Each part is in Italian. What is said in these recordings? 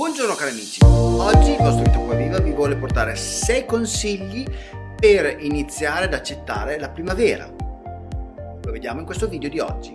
Buongiorno cari amici, oggi il vostro Vito Viva vi vuole portare 6 consigli per iniziare ad accettare la primavera. Lo vediamo in questo video di oggi.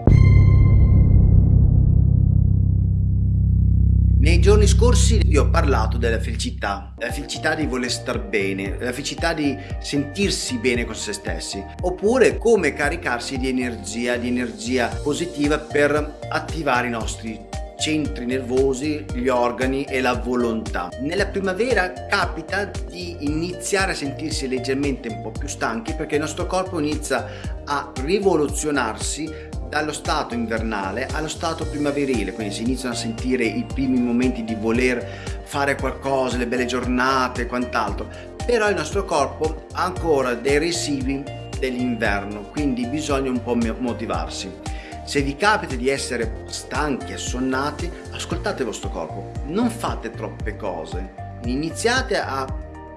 Nei giorni scorsi vi ho parlato della felicità, della felicità di voler star bene, della felicità di sentirsi bene con se stessi, oppure come caricarsi di energia, di energia positiva per attivare i nostri centri nervosi, gli organi e la volontà. Nella primavera capita di iniziare a sentirsi leggermente un po' più stanchi perché il nostro corpo inizia a rivoluzionarsi dallo stato invernale allo stato primaverile, quindi si iniziano a sentire i primi momenti di voler fare qualcosa, le belle giornate e quant'altro, però il nostro corpo ha ancora dei residui dell'inverno, quindi bisogna un po' motivarsi. Se vi capita di essere stanchi, assonnati, ascoltate il vostro corpo, non fate troppe cose, iniziate a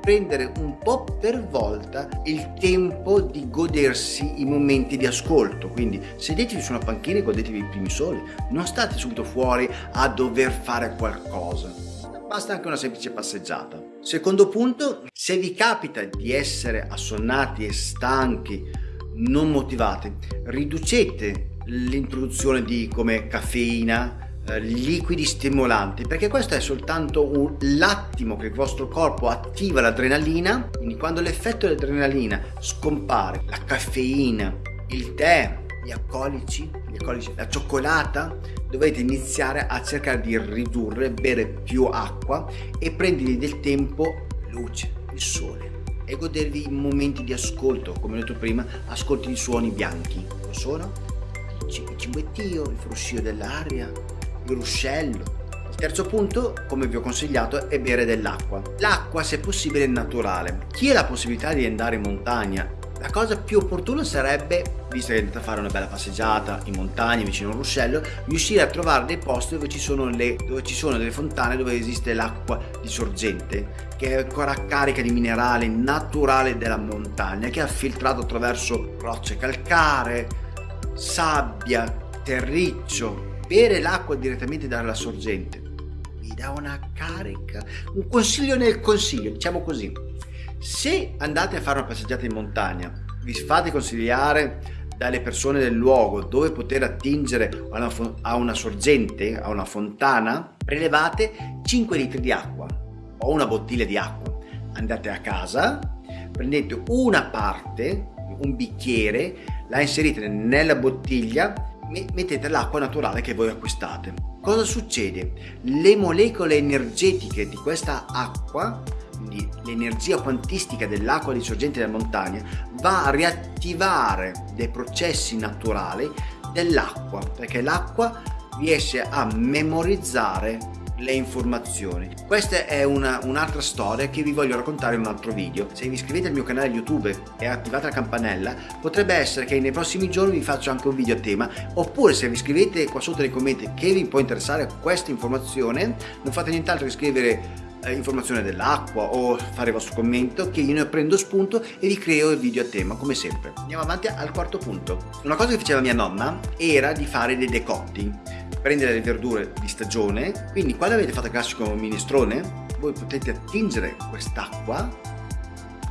prendere un po' per volta il tempo di godersi i momenti di ascolto. Quindi sedetevi su una panchina e godetevi i primi soli. Non state subito fuori a dover fare qualcosa. Basta anche una semplice passeggiata. Secondo punto se vi capita di essere assonnati e stanchi non motivati riducete l'introduzione di come caffeina, eh, liquidi stimolanti perché questo è soltanto l'attimo che il vostro corpo attiva l'adrenalina quindi quando l'effetto dell'adrenalina scompare la caffeina il tè gli alcolici, gli alcolici la cioccolata dovete iniziare a cercare di ridurre bere più acqua e prendervi del tempo luce il sole e godervi momenti di ascolto come ho detto prima ascolti i suoni bianchi lo sono il cibettio, il fruscio dell'aria, il ruscello. Il terzo punto, come vi ho consigliato, è bere dell'acqua. L'acqua, se possibile, è naturale. Chi ha la possibilità di andare in montagna la cosa più opportuna sarebbe, visto che andate a fare una bella passeggiata in montagna vicino a un ruscello, riuscire a trovare dei posti dove ci sono, le, dove ci sono delle fontane dove esiste l'acqua di sorgente che è ancora carica di minerale naturale della montagna che è filtrato attraverso rocce calcaree, sabbia, terriccio, bere l'acqua direttamente dalla sorgente vi dà una carica, un consiglio nel consiglio, diciamo così. Se andate a fare una passeggiata in montagna, vi fate consigliare dalle persone del luogo dove poter attingere a una, a una sorgente, a una fontana, prelevate 5 litri di acqua o una bottiglia di acqua. Andate a casa, prendete una parte, un bicchiere, la inserite nella bottiglia mettete l'acqua naturale che voi acquistate. Cosa succede? Le molecole energetiche di questa acqua quindi l'energia quantistica dell'acqua di sorgente della montagna va a riattivare dei processi naturali dell'acqua perché l'acqua riesce a memorizzare le informazioni. Questa è un'altra storia che vi voglio raccontare in un altro video. Se vi iscrivete al mio canale YouTube e attivate la campanella, potrebbe essere che nei prossimi giorni vi faccio anche un video a tema, oppure se vi scrivete qua sotto nei commenti che vi può interessare questa informazione, non fate nient'altro che scrivere eh, informazione dell'acqua o fare il vostro commento che io ne prendo spunto e vi creo il video a tema come sempre. Andiamo avanti al quarto punto. Una cosa che faceva mia nonna era di fare dei decotti prendere le verdure di stagione quindi quando avete fatto il classico minestrone voi potete attingere quest'acqua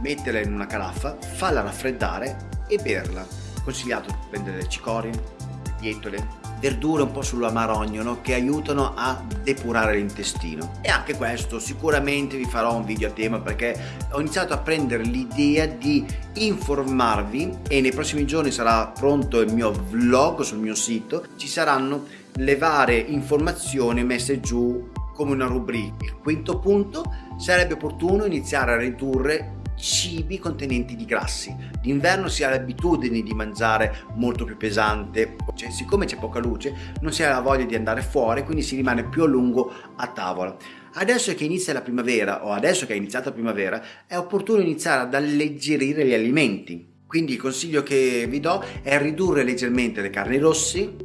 metterla in una caraffa farla raffreddare e berla. Consigliato prendere le cicorie le bietole verdure un po' sull'amarogno no? che aiutano a depurare l'intestino e anche questo sicuramente vi farò un video a tema perché ho iniziato a prendere l'idea di informarvi e nei prossimi giorni sarà pronto il mio vlog sul mio sito ci saranno le varie informazioni messe giù come una rubrica. Il quinto punto sarebbe opportuno iniziare a ridurre cibi contenenti di grassi. D'inverno si ha l'abitudine di mangiare molto più pesante, cioè, siccome c'è poca luce non si ha la voglia di andare fuori, quindi si rimane più a lungo a tavola. Adesso che inizia la primavera o adesso che è iniziata la primavera è opportuno iniziare ad alleggerire gli alimenti. Quindi il consiglio che vi do è ridurre leggermente le carni rossi,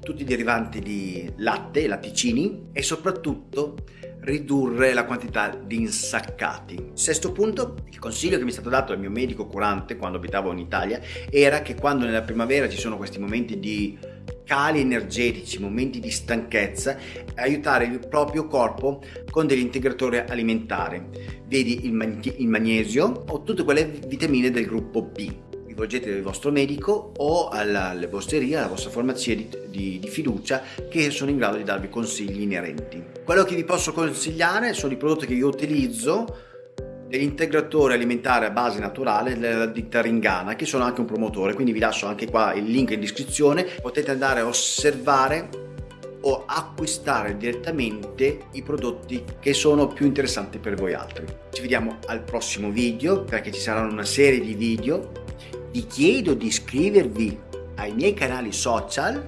tutti i derivanti di latte, latticini e soprattutto ridurre la quantità di insaccati. Sesto punto, il consiglio che mi è stato dato dal mio medico curante quando abitavo in Italia era che quando nella primavera ci sono questi momenti di cali energetici, momenti di stanchezza aiutare il proprio corpo con degli integratori alimentari. Vedi il, mag- il magnesio o tutte quelle vitamine del gruppo B rivolgetevi al vostro medico o alla lebosteria, alla vostra farmacia di, di, di, fiducia che sono in grado di darvi consigli inerenti. Quello che vi posso consigliare sono i prodotti che io utilizzo degli integratori alimentari a base naturale della ditta Ringana che sono anche un promotore quindi vi lascio anche qua il link in descrizione. Potete andare a osservare o acquistare direttamente i prodotti che sono più interessanti per voi altri. Ci vediamo al prossimo video perché ci saranno una serie di video vi chiedo di iscrivervi ai miei canali social,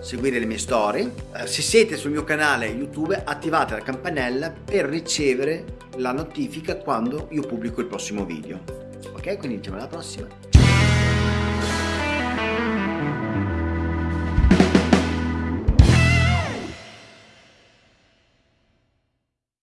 seguire le mie storie. Eh, se siete sul mio canale YouTube attivate la campanella per ricevere la notifica quando io pubblico il prossimo video. Ok, quindi ci vediamo alla prossima.